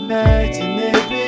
Imagine it.